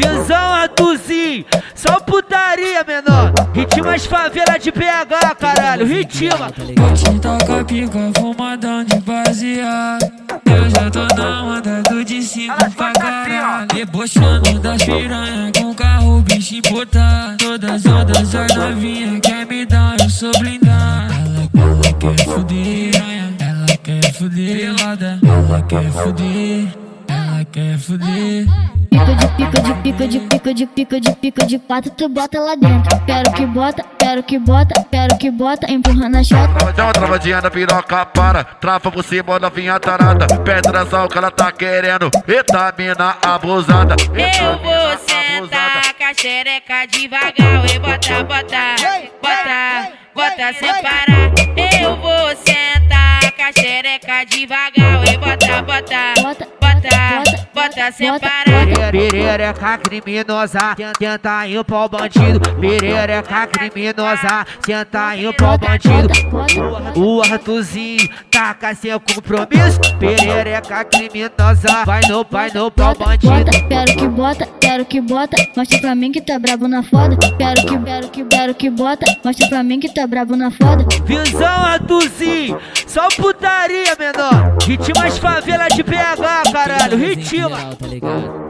Visão Artuzinho, só putaria menor. Ritmas favela de PH, caralho, ritima. Vou te tocar pica, fumadão de baseado. Eu já tô na onda do de cima pra caralho. Debochando das piranha com carro bicho importado. Todas ondas as novinha quer me dar, eu sou blindado. Ela, ela quer fuder, ela quer fuder, ela quer fuder, ela quer fuder. Pica de pica de pica de pica de pica de pica de pato, tu bota lá dentro. Quero que bota, quero que bota, quero que bota, empurrando a chota. Travadão, travadinha na piroca para. Trava por cima, novinha tarada. Perto da sal que ela tá querendo. Eita, mina abusada. Eu vou sentar com a xereca devagar. E bota, bota, bota, bota sem parar Eu vou sentar com a xereca devagar. E bota, bota, Bota, bota, bota sem parar Perereca criminosa, tenta o bandido. Perereca criminosa, tenta o bandido. O Artuzinho taca sem compromisso. Perereca criminosa, vai no, vai no pau bandido. bota, quero que bota, quero que bota, mostra pra mim que tá brabo na foda. Quero que, quero que, quero que bota, mostra pra mim que tá brabo na foda. Visão Artuzinho, só putaria menor. Ritmas favela de PH, caralho, ritima. Geral, tá ligado?